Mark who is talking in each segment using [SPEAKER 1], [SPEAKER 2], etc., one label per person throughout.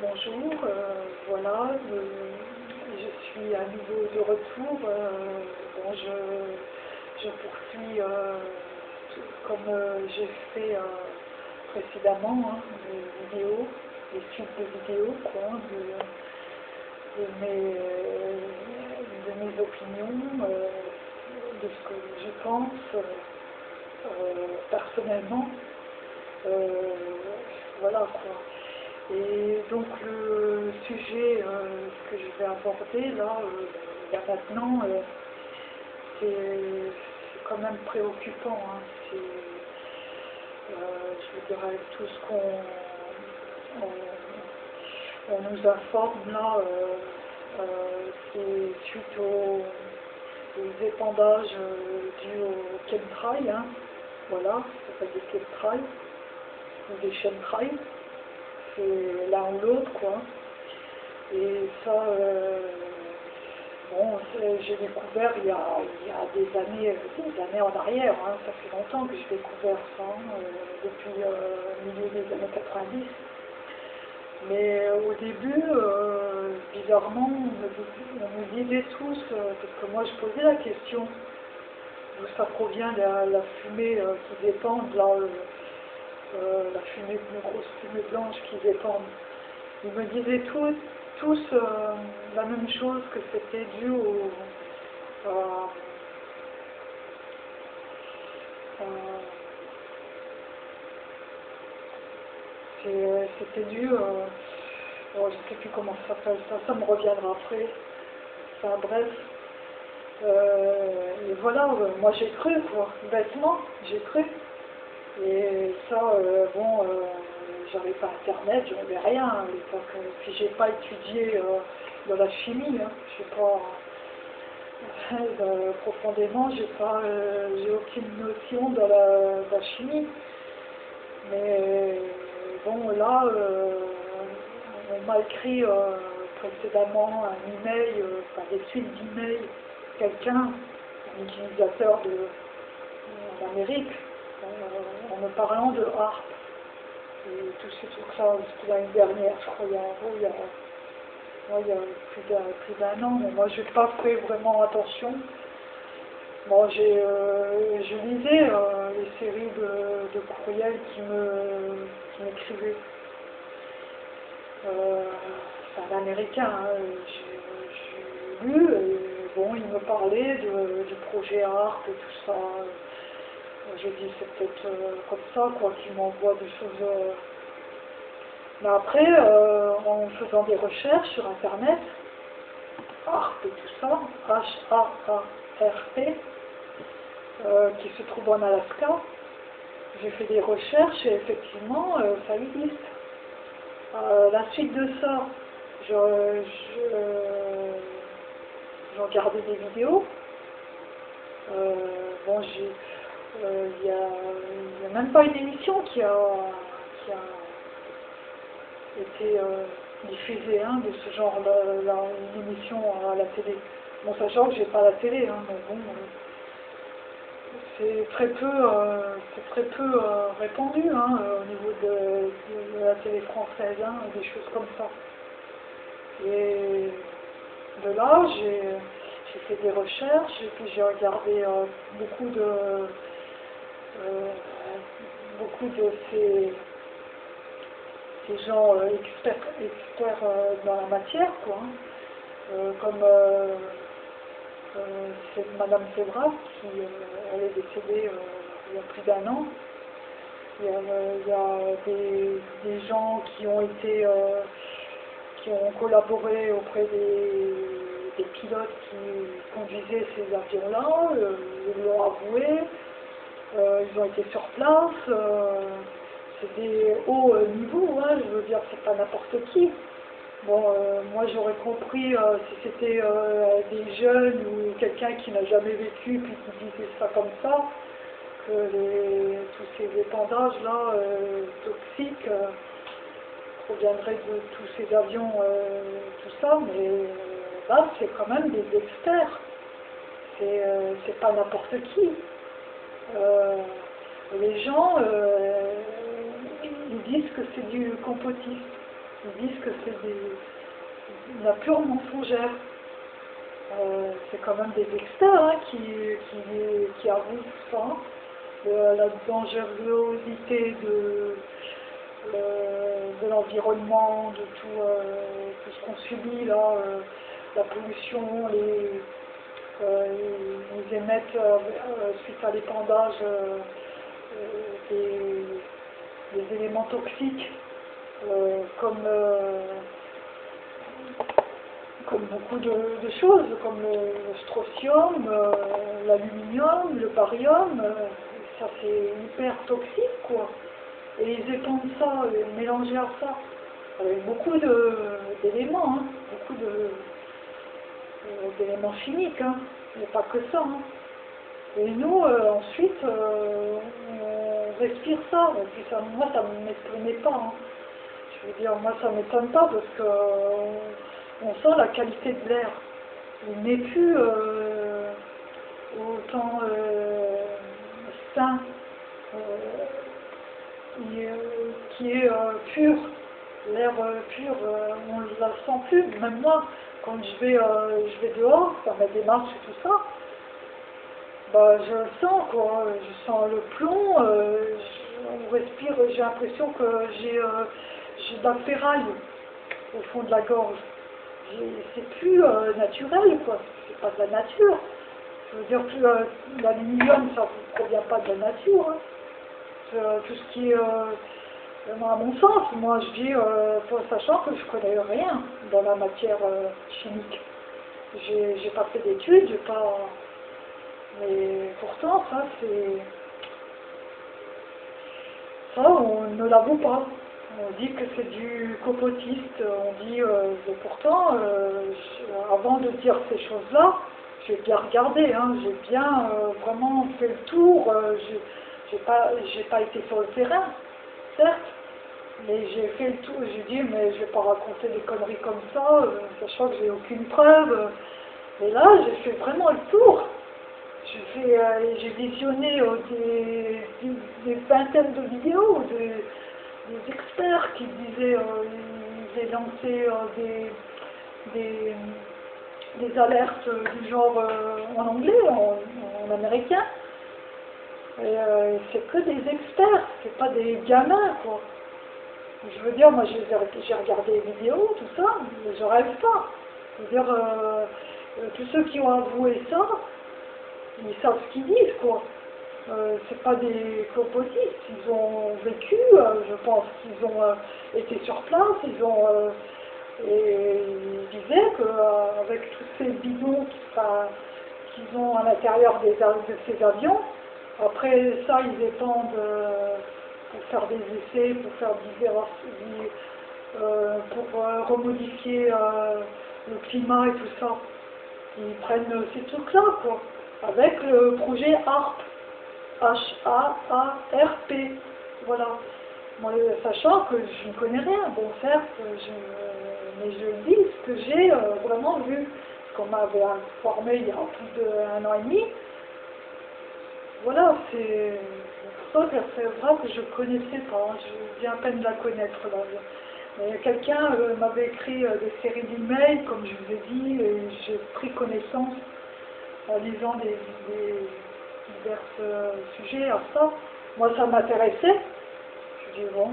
[SPEAKER 1] bonjour, euh, voilà, je suis à nouveau de retour. euh, je, je poursuis euh, comme j'ai fait précédemment, hein, des vidéos, des suites de vidéos, quoi, de, mes, de mes opinions, de ce que je pense personnellement. Voilà quoi. Et donc le sujet euh, que je vais aborder là, euh, là maintenant, euh, c'est quand même préoccupant. hein. Euh, je veux dire, tout ce qu'on on, on nous informe là, c'est suite aux, aux épandages dus au chemtrail, hein. voilà, ça s'appelle des chemtrails ou des chemtrails, c'est l'un l'autre quoi. Et ça, euh, bon, j'ai découvert il y, a, il y a des années, des années en arrière, hein, ça fait longtemps que j'ai découvert ça, euh, depuis euh, le milieu des années 90. Mais euh, au début, euh, bizarrement, on me disait tous, euh, parce que moi je posais la question, d'où ça provient la, la fumée euh, qui dépend, là, euh, euh, la fumée, une grosse fumée blanche qui dépend. Ils me disaient tous, euh, la même chose, que c'était dû au... c'est- c'était dû, euh, oh, je ne sais plus comment ça s'appelle, ça, ça me reviendra après. Bref. Euh, et voilà, euh, moi j'ai cru, quoi, bêtement, j'ai cru. Et ça, euh, bon, euh, j'avais pas internet, j'avais rien à l'époque. Puis j'ai pas étudié euh, dans la chimie, hein. je sais pas. profondément, j'ai pas, j'ai aucune notion de la, de la chimie. Mais bon, là, on m'a écrit précédemment un email, enfin des suites d'emails, quelqu'un, un utilisateur de, en Amérique, en me parlant de harpe. Et tout ces trucs-là, c'était l'année dernière, je crois, il y a, il y a, il y a plus d'un an, mais moi, je n'ai pas fait vraiment attention. Bon, j'ai, euh, je lisais euh, les séries de, de courriels qui me qui m'écrivaient. Euh, c'est un américain, hein, j'ai, j'ai lu, et bon, il me parlait du projet ARP et tout ça. J'ai dit, c'est peut-être euh, comme ça, quoi, qu'il m'envoie des choses. euh. Mais après, euh, en faisant des recherches sur Internet, ARP et tout ça, H-A-A-R-P, euh, qui se trouve en Alaska. J'ai fait des recherches et effectivement, euh, ça existe. Euh, la suite de ça, je, je, regardé des vidéos. Euh, bon, j'ai, euh, il n'y a, même pas une émission qui a, qui a été euh, diffusée hein, de ce genre, là, une émission à la télé. Bon, sachant que j'ai pas la télé, hein, mais bon. euh, c'est très peu, euh, très peu euh, répandu hein, euh, au niveau de, la télé française, des choses comme ça. Et de là, j'ai fait des recherches et puis j'ai regardé euh, beaucoup de euh, beaucoup de ces, gens euh, experts, experts euh, dans la matière, quoi. hein. Comme c'est Madame Sebras qui elle est décédée il y a plus d'un an. Il y a, des, gens qui ont été qui ont collaboré auprès des, des pilotes qui conduisaient ces avions-là, ils l'ont avoué, euh, ils ont été sur place, euh, c'est des hauts euh, niveaux, hein, je veux dire, c'est pas n'importe qui. Bon, moi j'aurais compris si c'était des jeunes ou quelqu'un qui n'a jamais vécu puis qui disait ça comme ça, que les, tous ces épandages-là euh, toxiques proviendraient de tous ces avions, tout ça, mais là c'est quand même des experts, c'est pas n'importe qui. Euh, les gens, euh, ils disent que c'est du complotisme. ils disent que c'est des, la pure mensongère. Euh, c'est quand même des experts hein, qui, qui, qui, avouent ça, de la dangerosité de, de l'environnement, de tout, tout ce qu'on subit là, la pollution, les, ils émettent suite à l'épandage des, éléments toxiques comme comme beaucoup de, choses, comme le, strontium, euh, l'aluminium, le barium, euh, ça c'est hyper toxique quoi. Et ils épandent ça, ils mélangent à ça, avec beaucoup d'éléments, euh, d'éléments chimiques, hein, mais pas que ça. Hein. Et nous, ensuite, on respire ça, moi ça ne m'étonnait pas. Hein. Je veux dire, moi ça ne m'étonne pas parce que on sent la qualité de l'air. Il n'est plus euh, autant euh, sain, euh, qui est pur. L'air pur, on ne la sent plus. Même moi, quand je vais, je vais dehors, faire ma démarche et tout ça, bah, je le sens, quoi. Je sens le plomb, on respire, j'ai l'impression que j'ai de la ferraille au fond de la gorge c'est plus euh, naturel, quoi. C'est pas de la nature. Je veux dire que euh, l'aluminium, ça ne provient pas de la nature. Hein. Euh, tout ce qui est, à mon sens, moi je dis, sachant que je connais rien dans la matière chimique. J'ai pas fait d'études, j'ai pas. Mais pourtant, ça c'est. Ça, on ne l'avoue pas. On dit que c'est du copotiste, on dit, euh, pourtant, euh, avant de dire ces choses-là, j'ai bien regardé, hein, j'ai bien euh, vraiment fait le tour, j'ai pas, pas été sur le terrain, certes, mais j'ai fait le tour, j'ai dit, mais je vais pas raconter des conneries comme ça, sachant que j'ai aucune preuve. Et là, j'ai fait vraiment le tour. J'ai visionné des, des, des, vingtaines de vidéos, des, experts qui disaient, euh, ils avaient lancé euh, des, des, alertes du genre euh, en anglais, en, américain. Et c'est que des experts, c'est pas des gamins, quoi. Je veux dire, moi j'ai regardé les vidéos, tout ça, mais je rêve pas. Je veux dire, tous ceux qui ont avoué ça, ils savent ce qu'ils disent, quoi. Euh, c'est pas des composites, ils ont vécu, euh, je pense qu'ils ont euh, été sur place, ils ont et ils disaient qu'avec tous ces bidons qu'ils ont à l'intérieur de ces avions, après ça ils étendent pour faire des essais, pour faire divers, pour remodifier le climat et tout ça. Ils prennent ces trucs-là, quoi, avec le projet ARP. H-A-A-R-P. Voilà. Sachant que je ne connais rien. Bon, certes, mais je dis ce que j'ai euh, vraiment vu. Ce qu'on m'avait informé il y a plus d'un an et demi. Voilà, c'est c'est vrai que je ne connaissais pas. Hein. Je viens à peine de la connaître. Quelqu'un euh, m'avait écrit euh, des séries d'emails, comme je vous ai dit, et j'ai pris connaissance en lisant des divers euh, sujets à ça. Moi, ça m'intéressait. Je dis, bon,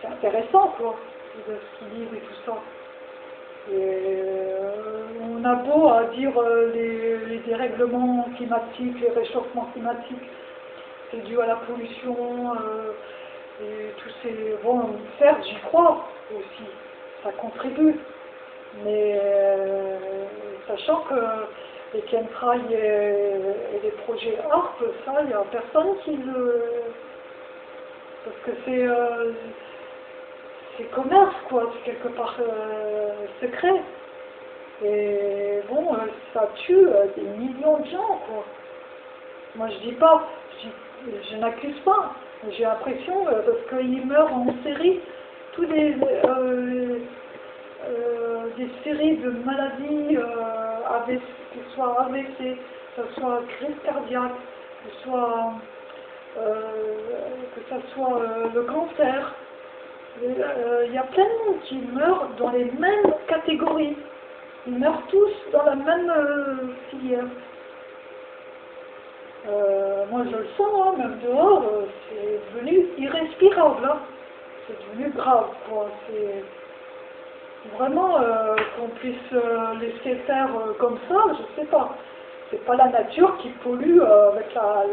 [SPEAKER 1] c'est intéressant, quoi, de ce qu'ils disent et tout ça. On a beau à dire les, dérèglements climatiques, les réchauffements climatiques, c'est dû à la pollution, et tous ces... Bon, certes, j'y crois aussi, ça contribue, mais sachant que les chemtrails et, les projets ARP, ça, il n'y a personne qui le... Parce que c'est euh, c'est commerce, quoi, c'est quelque part euh, secret. Et bon, euh, ça tue des millions de gens, quoi. Moi, je dis pas, je, n'accuse pas. J'ai l'impression, parce qu'ils meurent en série, tous les, des séries de maladies avec que ce soit AVC, que ce soit crise cardiaque, que ce soit, euh, soit euh, le cancer. Euh, Il y a plein de monde qui meurent dans les mêmes catégories. Ils meurent tous dans la même euh, filière. Euh, moi je le sens, hein, même dehors, euh, c'est devenu irrespirable. C'est devenu grave. quoi. C'est vraiment euh, qu'on puisse laisser faire comme ça, je sais pas. C'est pas la nature qui pollue avec la,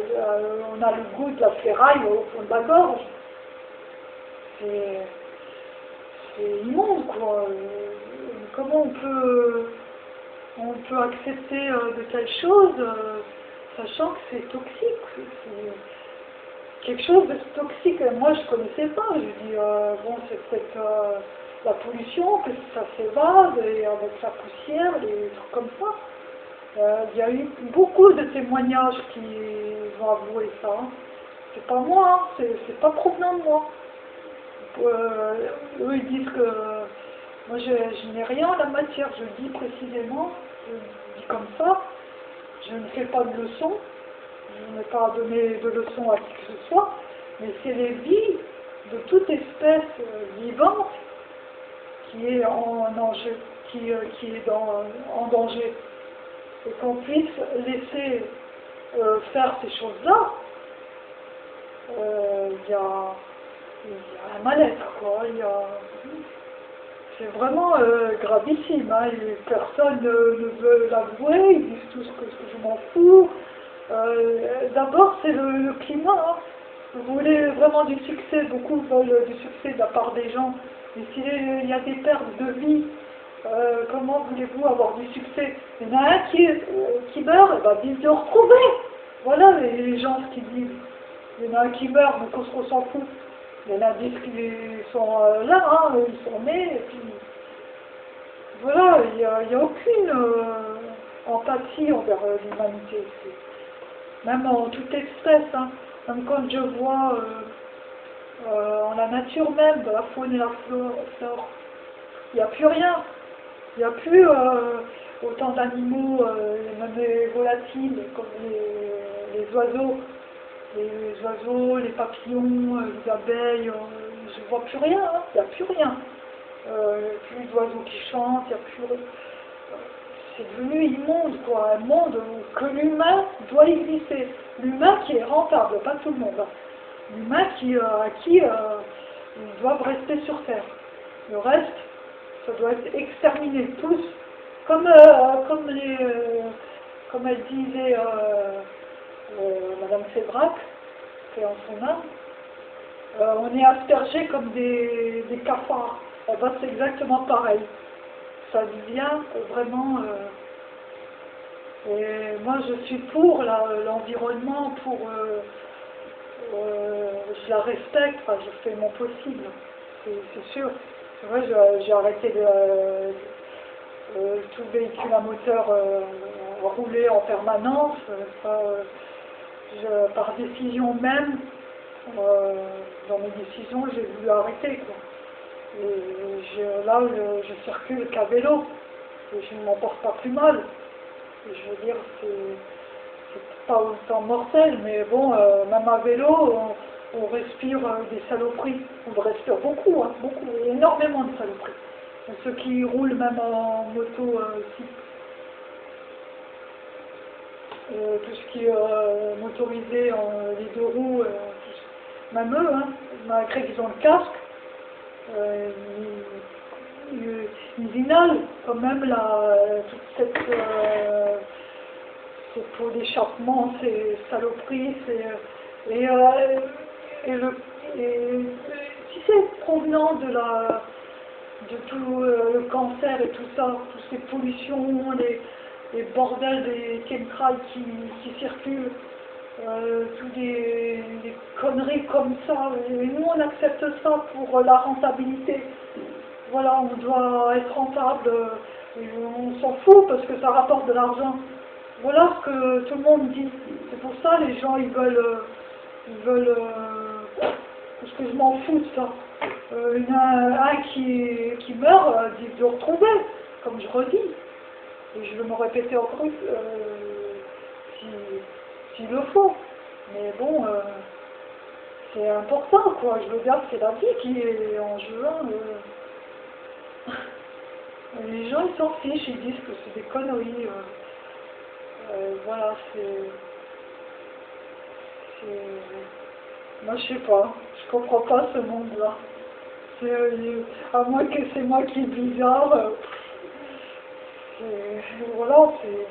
[SPEAKER 1] On a le goût de la ferraille au fond de la gorge. C'est immonde quoi. Comment on peut on peut accepter de telles choses sachant que c'est toxique. C'est quelque chose de toxique. Moi je connaissais pas. Je dis euh, bon c'est peut-être euh, la pollution que ça s'évade et avec la poussière, des trucs comme ça. Euh, Il y a eu beaucoup de témoignages qui vont avouer ça. C'est pas moi, hein, c'est pas provenant de moi. Euh, eux ils disent que moi je, je n'ai rien en la matière, je dis précisément, je dis comme ça, je ne fais pas de leçons, je n'ai pas donné de leçons à qui que ce soit, mais c'est les vies de toute espèce euh, vivante qui est en euh, qui est en danger. Et qu'on puisse laisser euh, faire ces choses-là, il y, a, un mal-être, quoi. Y a... C'est vraiment euh, gravissime. Hein. Personne ne, veut l'avouer, ils disent tous que, que je m'en fous. Euh, D'abord, c'est le, le climat. hein. Vous voulez vraiment du succès, beaucoup veulent du succès de la part des gens. Mais s'il y a des pertes de vie, euh, comment voulez-vous avoir du succès? Il y en a un qui, qui meurt, et ben, vite de retrouver. Voilà les, les gens ce qu'ils disent. Il y en a un qui meurt, donc on s'en fout. Il y en a dix qui sont euh, là, hein, ils sont nés, et puis voilà, il n'y a, aucune euh, empathie envers euh, l'humanité. C'est- Même en toute espèce, hein. même quand je vois euh, euh, en la nature même, la faune et la flore, il n'y a plus rien. Il n'y a plus euh, autant d'animaux, euh, même les volatiles, comme les oiseaux. Les oiseaux, les papillons, euh, les abeilles, euh, je ne vois plus rien, hein. il n'y a plus rien. Euh, plus d'oiseaux qui chantent, il n'y a plus. C'est devenu immonde, quoi, un monde où que l'humain doit exister. L'humain qui est rentable, pas tout le monde. hein. L'humain qui, euh, à qui ils doivent rester sur Terre. Le reste, ça doit être exterminé, tous. Comme, comme, les, comme elle disait Madame Sébrac, c'est en son âme, euh, on est aspergés comme des, cafards. Ben, c'est exactement pareil. Ça devient vraiment... euh, et moi, je suis pour l'environnement, pour... euh, je la respecte, je fais mon possible, c'est sûr. Je- j'ai arrêté de, euh, tout véhicule à moteur rouler en permanence. Par décision même, euh, dans mes décisions, j'ai voulu arrêter. Quoi. Là, je, je circule qu'à vélo. Et je ne m'en porte pas plus mal. Je veux dire, c'est pas autant mortel, mais bon, euh, même à vélo, on, respire euh, des saloperies. On respire beaucoup, hein, beaucoup, énormément de saloperies. Ceux qui roulent même en moto euh. Euh, tout ce qui est euh, motorisé, en, les deux roues, euh, même eux, malgré qu'ils ont le casque, euh, ils, inhalent quand même la, toute cette, euh, pots d'échappement, ces saloperies, et, euh, et, le, et si c'est provenant de la de tout euh, le cancer et tout ça, toutes ces pollutions, les, les bordels des chemtrails qui, circulent, euh, toutes des, conneries comme ça. Et nous, on accepte ça pour la rentabilité. Voilà, on doit être rentable. euh, et on s'en fout parce que ça rapporte de l'argent. Voilà ce que tout le monde dit. C'est pour ça les gens ils veulent, euh, ils veulent, parce que je m'en fous de ça. Il y en a un qui, qui meurt, dit de retrouver, comme je redis. Et je vais me répéter encore euh, si- s'il le faut. Mais bon, euh, c'est important, quoi. Je veux dire, c'est la vie qui est en jeu. hein, euh. Les gens, ils s'en fichent, ils disent que c'est des conneries. euh. Euh, voilà, c'est... Moi, je sais pas. Je comprends pas ce monde-là. Euh, À moins que c'est moi qui est bizarre. Euh, c'est-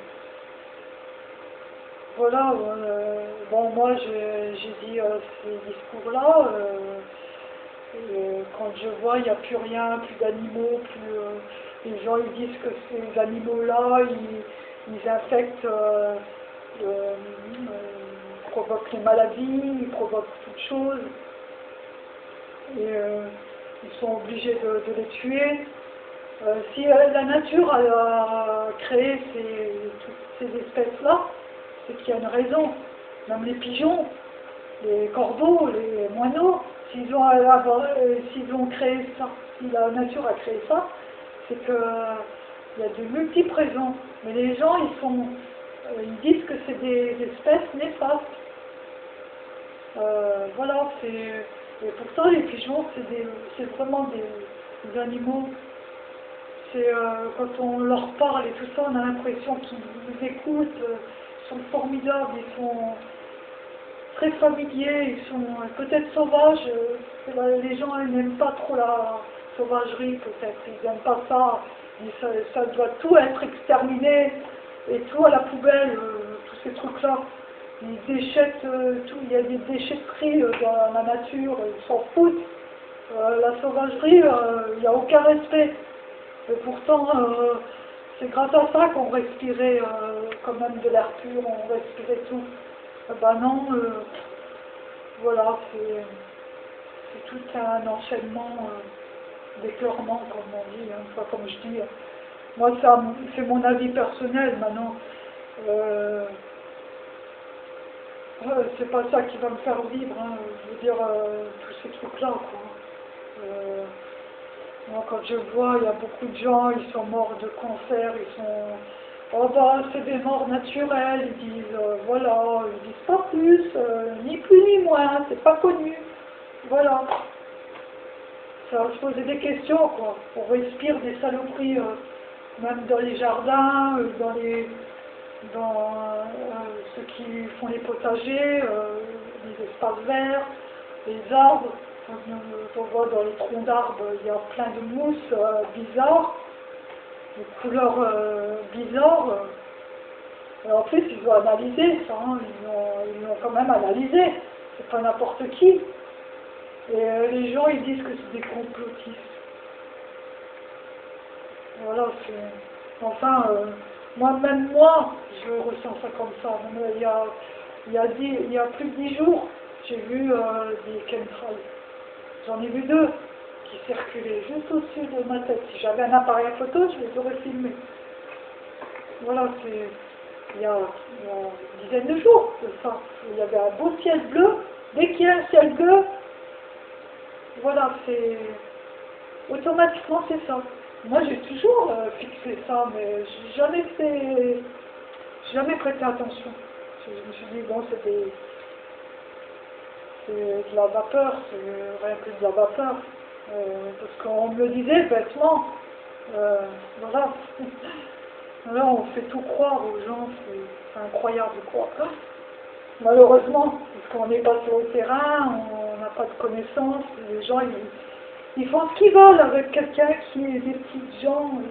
[SPEAKER 1] Voilà, euh, bon, moi j'ai dit euh, ces discours-là. quand je vois, il n'y a plus rien, plus d'animaux, plus. les gens ils disent que ces animaux-là, ils, ils infectent, ils provoquent les maladies, ils provoquent toutes choses. Et ils sont obligés de les tuer. Euh, si euh, la nature a, créé ces, toutes ces espèces-là, c'est qu'il y a une raison. Même les pigeons, les corbeaux, les moineaux, s'ils ont, euh, ont créé ça, si la nature a créé ça, c'est qu'il y a de multiples raisons. Mais les gens, ils, sont, ils disent que c'est des espèces néfastes. Voilà, c'est. Et pourtant, les pigeons, c'est vraiment des animaux. Euh, quand on leur parle et tout ça, on a l'impression qu'ils nous écoutent. euh, Ils sont formidables, ils sont très familiers, ils sont peut-être sauvages. euh, les gens n'aiment pas trop la sauvagerie, peut-être. Ils n'aiment pas ça. Ça. Doit tout être exterminé et tout à la poubelle, tous ces trucs-là. Ils déchettent tout, il y a des déchetteries dans la nature, ils s'en foutent. La sauvagerie, il n'y a aucun respect. Et pourtant, euh, c'est grâce à ça qu'on respirait euh, quand même de l'air pur, on respirait tout. Eh ben non, euh, voilà, c'est tout un enchaînement d'éclairement, comme on dit, hein, pas comme je dis. Moi, c'est mon avis personnel maintenant. C'est pas ça qui va me faire vivre, hein, je veux dire, tous ces trucs-là, quoi. Moi, quand je vois, il y a beaucoup de gens, ils sont morts de cancer, ils sont... Oh bah, c'est des morts naturelles, ils disent, euh, voilà, ils disent pas plus, euh, ni plus ni moins, c'est pas connu. Voilà. Ça va se poser des questions, quoi. On respire des saloperies, euh, même dans les jardins, dans les... dans ceux qui font les potagers, les espaces verts, les arbres. On voit dans les troncs d'arbres, il y a plein de mousse euh, bizarres, de couleurs euh, bizarres. Et en plus, ils ont analysé ça, hein, ils l'ont quand même analysé. C'est pas n'importe qui. Et euh, les gens, ils disent que c'est des complotistes. Voilà, c'est... Enfin, euh, moi, même moi, je ressens ça comme ça. Il, y a, il, y a plus de dix jours, j'ai vu des chemtrails. J'en ai vu deux qui circulaient juste au-dessus de ma tête. Si j'avais un appareil photo, je les aurais filmés. Voilà, c'est il y, a, une dizaine de jours de ça. Il y avait un beau ciel bleu. Dès qu'il y a un ciel bleu, voilà, c'est automatiquement c'est ça. Moi j'ai toujours euh, fixé ça, mais j'ai jamais fait, jamais prêté attention. Je, me suis dit bon des, c'est de la vapeur, c'est rien que de la vapeur. Euh, parce qu'on me le disait bêtement. Euh, voilà. Là, on fait tout croire aux gens, c'est incroyable quoi. Malheureusement, parce qu'on n'est pas sur le terrain, on n'a pas de connaissances, les gens ils, ils font ce qu'ils veulent avec quelqu'un qui est des petites gens euh,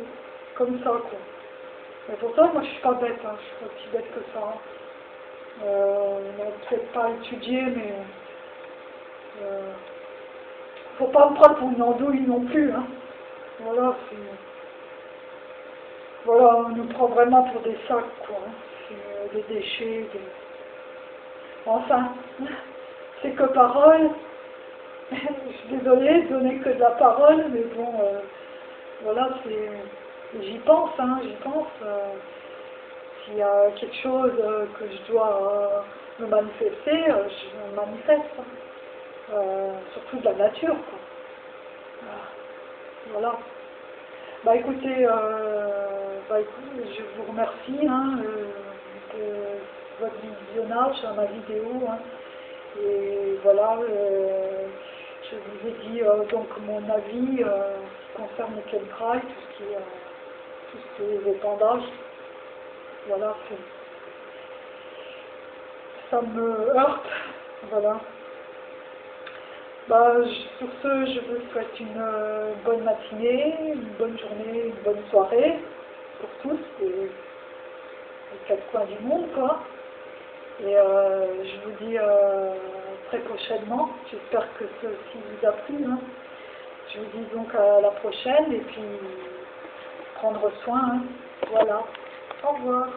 [SPEAKER 1] comme ça quoi. Mais pourtant, moi je suis pas bête, hein, je suis pas aussi bête que ça. hein. Euh, on n'a peut-être pas étudié, mais euh, faut pas me prendre pour une andouille non plus. Hein. Voilà. Voilà, on nous prend vraiment pour des sacs, quoi. hein. Euh, des déchets, des... Enfin, c'est que parole. Je suis désolée de donner que de la parole, mais bon, euh, voilà, c'est... J'y pense, hein, j'y pense. euh, S'il y a quelque chose que je dois me manifester, je me manifeste. Euh, surtout de la nature, quoi. Voilà. Bah écoutez, euh, bah, je vous remercie hein, euh, de votre visionnage à ma vidéo. hein. Et voilà, je vous ai dit donc mon avis concerne le chemtrail, tout ce qui est, tout ce qui est épandage. Voilà, ça me heurte, voilà. Sur ce, je vous souhaite une bonne matinée, une bonne journée, une bonne soirée pour tous et les quatre coins du monde, quoi. Et euh, je vous dis euh, très prochainement. J'espère que ceci vous a plu. Hein. Je vous dis donc à la prochaine et puis prendre soin. Hein. Voilà. Au revoir.